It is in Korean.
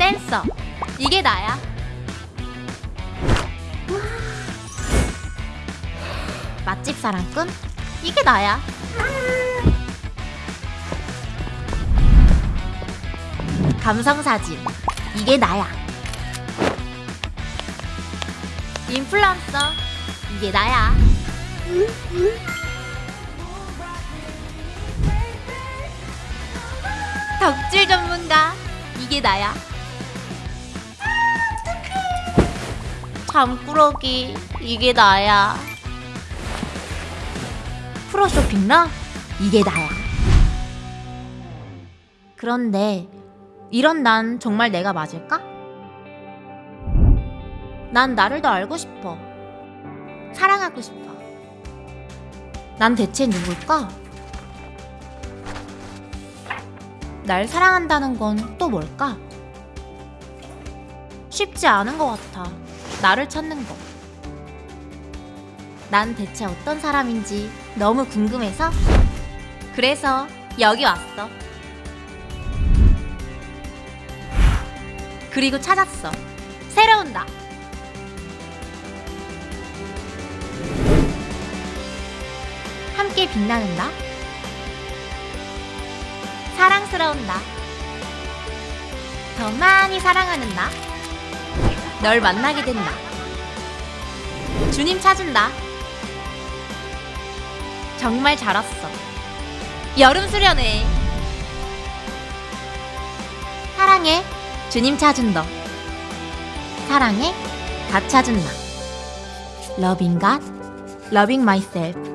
댄서. 이게 나야. 맛집 사랑꾼? 이게 나야. 감성 사진. 이게 나야. 인플루언서. 이게 나야. 덕질 전문가. 이게 나야 잠꾸러기 이게 나야 프로 쇼핑러 이게 나야 그런데 이런 난 정말 내가 맞을까? 난 나를 더 알고 싶어 사랑하고 싶어 난 대체 누굴까? 날 사랑한다는 건 또 뭘까? 쉽지 않은 것 같아. 나를 찾는 거. 난 대체 어떤 사람인지 너무 궁금해서 그래서 여기 왔어. 그리고 찾았어. 새로운 나. 함께 빛나는 나. 사랑스러운 나. 더 많이 사랑하는 나. 널 만나게 된 나. 주님 찾은 나. 정말 잘 왔어. 여름 수련회. 사랑해. 주님 찾은 너. 사랑해. 다 찾은 나. Loving God, loving myself.